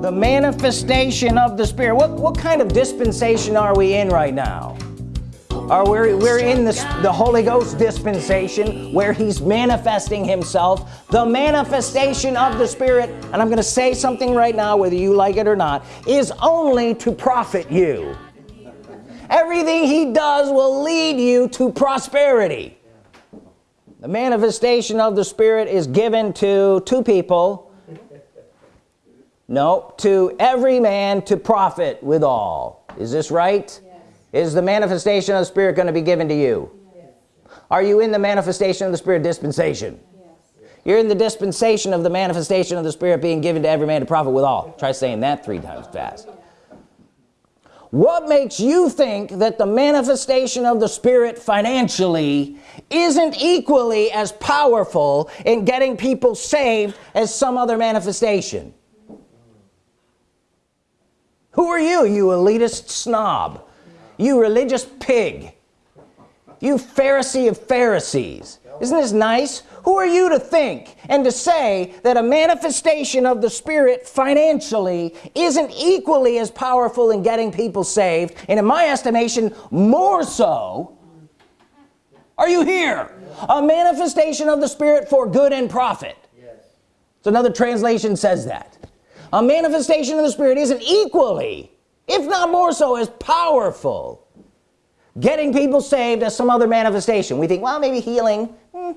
the manifestation of the Spirit. What what kind of dispensation are we in right now? Are we we're in this the Holy Ghost dispensation where he's manifesting himself. The manifestation of the Spirit and I'm gonna say something right now whether you like it or not is only to profit you. Everything he does will lead you to prosperity the manifestation of the Spirit is given to two people. No to every man to profit withal is this right? Yes. is the manifestation of the Spirit going to be given to you? Yes. are you in the manifestation of the Spirit dispensation? Yes. you're in the dispensation of the manifestation of the Spirit being given to every man to profit withal try saying that three times fast what makes you think that the manifestation of the Spirit financially isn't equally as powerful in getting people saved as some other manifestation? Who are you you elitist snob? You religious pig you Pharisee of Pharisees. Isn't this nice? Who are you to think and to say that a manifestation of the Spirit financially isn't equally as powerful in getting people saved and in my estimation more so? Are you here? A manifestation of the Spirit for good and profit. So another translation says that. A manifestation of the Spirit isn't equally if not more so as powerful getting people saved as some other manifestation. We think well maybe healing. Hmm.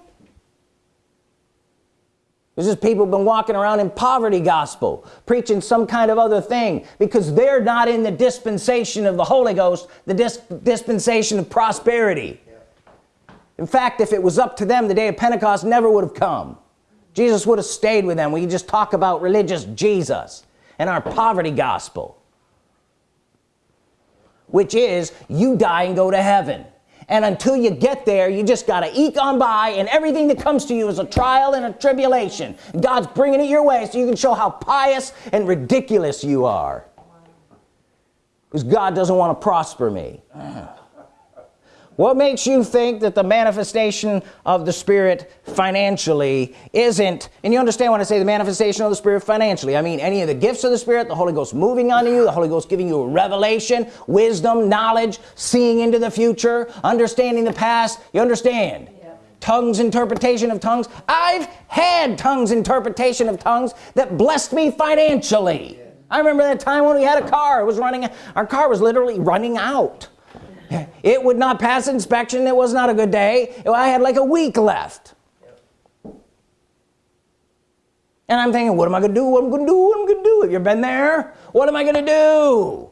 there's just people been walking around in poverty gospel preaching some kind of other thing because they're not in the dispensation of the Holy Ghost the dis dispensation of prosperity. In fact if it was up to them the day of Pentecost never would have come. Jesus would have stayed with them. We just talk about religious Jesus and our poverty gospel which is you die and go to heaven. And until you get there you just got to eke on by and everything that comes to you is a trial and a tribulation. God's bringing it your way so you can show how pious and ridiculous you are. Because God doesn't want to prosper me what makes you think that the manifestation of the Spirit financially isn't and you understand when I say the manifestation of the Spirit financially I mean any of the gifts of the Spirit the Holy Ghost moving on you the Holy Ghost giving you a revelation wisdom knowledge seeing into the future understanding the past. You understand? Tongues interpretation of tongues. I've had tongues interpretation of tongues that blessed me financially. I remember that time when we had a car. It was running our car was literally running out it would not pass inspection. It was not a good day. I had like a week left. And I'm thinking what am I gonna do? What am I'm gonna do? What am I'm gonna do? Have you been there? What am I gonna do?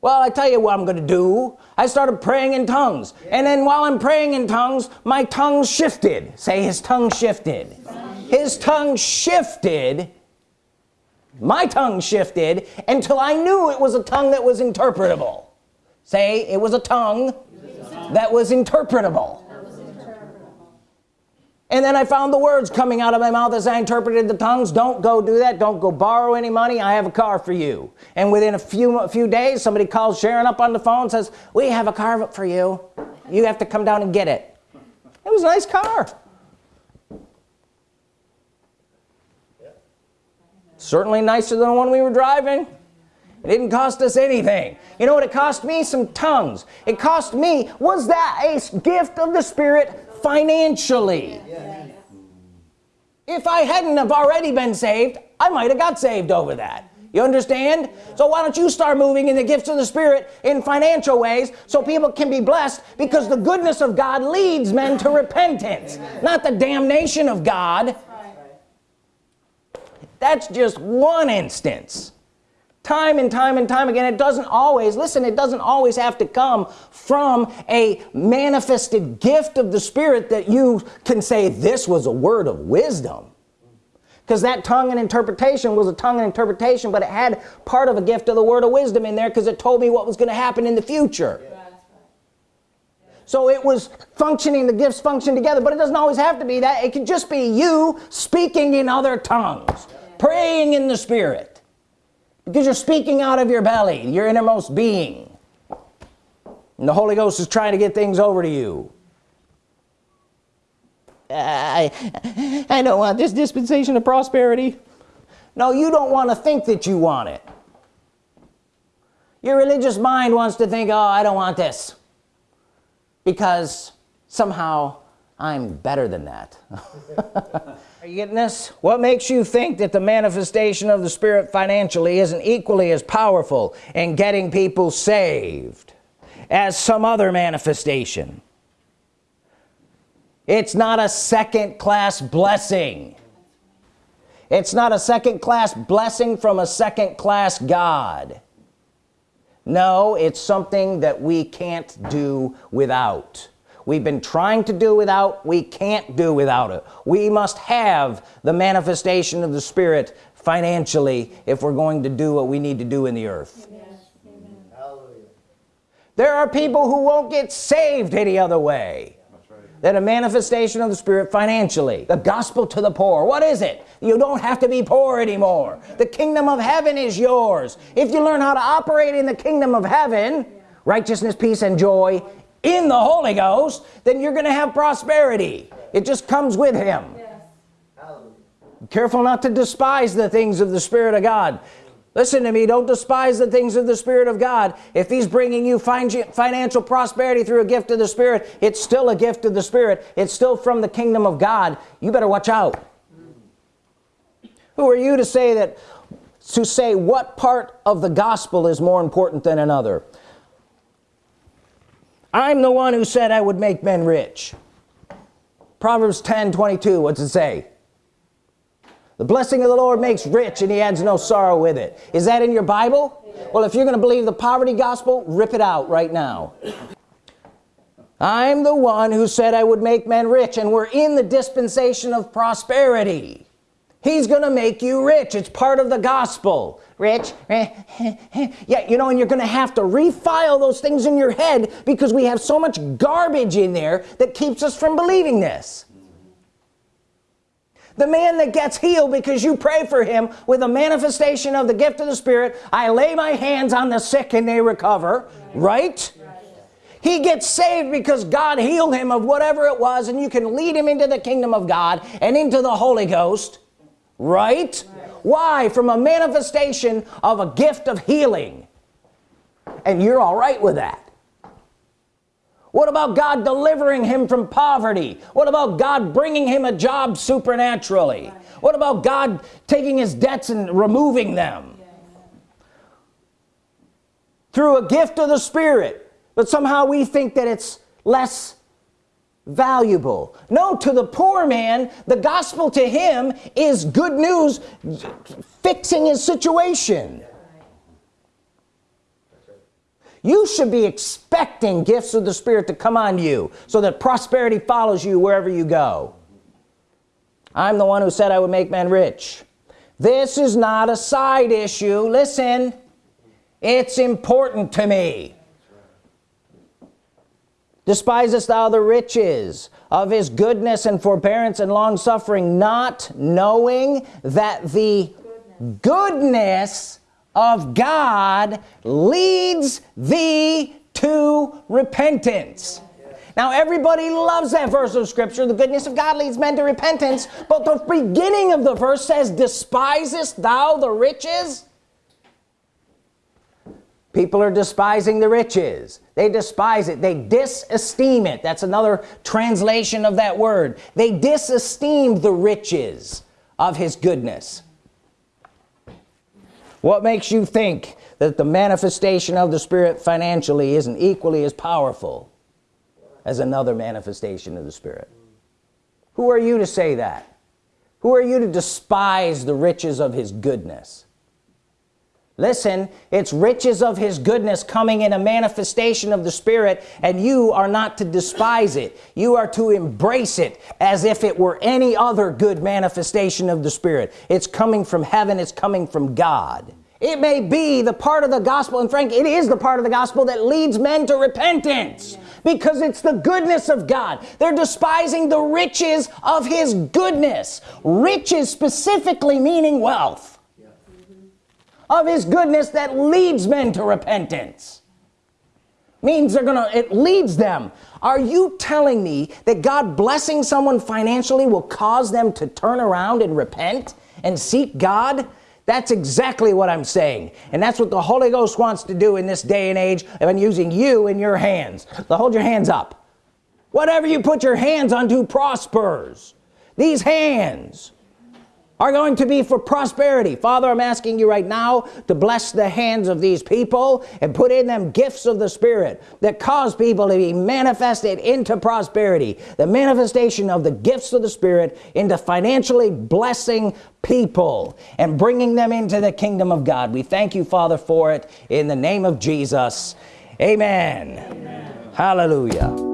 Well I tell you what I'm gonna do. I started praying in tongues. And then while I'm praying in tongues my tongue shifted. Say his tongue shifted. His tongue shifted. My tongue shifted until I knew it was a tongue that was interpretable say it was a tongue, that was interpretable. And then I found the words coming out of my mouth as I interpreted the tongues. Don't go do that. Don't go borrow any money. I have a car for you. And within a few a few days somebody calls Sharon up on the phone says we have a car for you. You have to come down and get it. It was a nice car. Certainly nicer than the one we were driving it didn't cost us anything. You know what it cost me? Some tongues. It cost me was that a gift of the Spirit financially? If I hadn't have already been saved I might have got saved over that. You understand? So why don't you start moving in the gifts of the Spirit in financial ways so people can be blessed because the goodness of God leads men to repentance not the damnation of God. That's just one instance time and time and time again it doesn't always listen it doesn't always have to come from a manifested gift of the Spirit that you can say this was a word of wisdom. Because that tongue and interpretation was a tongue and interpretation but it had part of a gift of the word of wisdom in there because it told me what was going to happen in the future. So it was functioning the gifts function together but it doesn't always have to be that. It could just be you speaking in other tongues praying in the Spirit because you're speaking out of your belly. Your innermost being. And the Holy Ghost is trying to get things over to you. I, I don't want this dispensation of prosperity. No you don't want to think that you want it. Your religious mind wants to think oh I don't want this. Because somehow I'm better than that. Are you getting this? What makes you think that the manifestation of the Spirit financially isn't equally as powerful in getting people saved as some other manifestation? It's not a second-class blessing. It's not a second-class blessing from a second-class God. No it's something that we can't do without we've been trying to do without we can't do without it. We must have the manifestation of the Spirit financially if we're going to do what we need to do in the earth. Yes. there are people who won't get saved any other way that a manifestation of the Spirit financially. The gospel to the poor. What is it? You don't have to be poor anymore. The kingdom of heaven is yours. If you learn how to operate in the kingdom of heaven righteousness peace and joy in the Holy Ghost then you're gonna have prosperity. It just comes with him. Careful not to despise the things of the Spirit of God. Listen to me don't despise the things of the Spirit of God. If he's bringing you financial prosperity through a gift of the Spirit it's still a gift of the Spirit. It's still from the kingdom of God. You better watch out. Who are you to say that to say what part of the gospel is more important than another I'm the one who said I would make men rich. Proverbs 10 22 what's it say? The blessing of the Lord makes rich and he adds no sorrow with it. Is that in your Bible? Well if you're gonna believe the poverty gospel rip it out right now. I'm the one who said I would make men rich and we're in the dispensation of prosperity. He's gonna make you rich. It's part of the gospel rich? Yeah you know and you're gonna have to refile those things in your head because we have so much garbage in there that keeps us from believing this. The man that gets healed because you pray for him with a manifestation of the gift of the Spirit I lay my hands on the sick and they recover right, he gets saved because God healed him of whatever it was and you can lead him into the kingdom of God and into the Holy Ghost right, right. why? From a manifestation of a gift of healing. And you're all right with that. What about God delivering him from poverty? What about God bringing him a job supernaturally? What about God taking his debts and removing them? Through a gift of the Spirit. But somehow we think that it's less valuable. No to the poor man the gospel to him is good news fixing his situation. You should be expecting gifts of the Spirit to come on you so that prosperity follows you wherever you go. I'm the one who said I would make men rich. This is not a side issue. Listen it's important to me despisest thou the riches of his goodness and forbearance and long suffering not knowing that the goodness, goodness of God leads thee to repentance. Now everybody loves that verse of scripture. The goodness of God leads men to repentance. But the beginning of the verse says despisest thou the riches people are despising the riches. They despise it. They disesteem it. That's another translation of that word. They disesteem the riches of his goodness. What makes you think that the manifestation of the Spirit financially isn't equally as powerful as another manifestation of the Spirit? Who are you to say that? Who are you to despise the riches of his goodness listen it's riches of his goodness coming in a manifestation of the Spirit and you are not to despise it. You are to embrace it as if it were any other good manifestation of the Spirit. It's coming from heaven. It's coming from God. It may be the part of the gospel and Frank it is the part of the gospel that leads men to repentance because it's the goodness of God. They're despising the riches of his goodness. Riches specifically meaning wealth of his goodness that leads men to repentance. Means they're gonna it leads them. Are you telling me that God blessing someone financially will cause them to turn around and repent and seek God? That's exactly what I'm saying. And that's what the Holy Ghost wants to do in this day and age of using you in your hands. So hold your hands up. Whatever you put your hands unto prospers. These hands are going to be for prosperity. Father I'm asking you right now to bless the hands of these people and put in them gifts of the Spirit that cause people to be manifested into prosperity the manifestation of the gifts of the Spirit into financially blessing people and bringing them into the kingdom of God. We thank you father for it in the name of Jesus. Amen, amen. hallelujah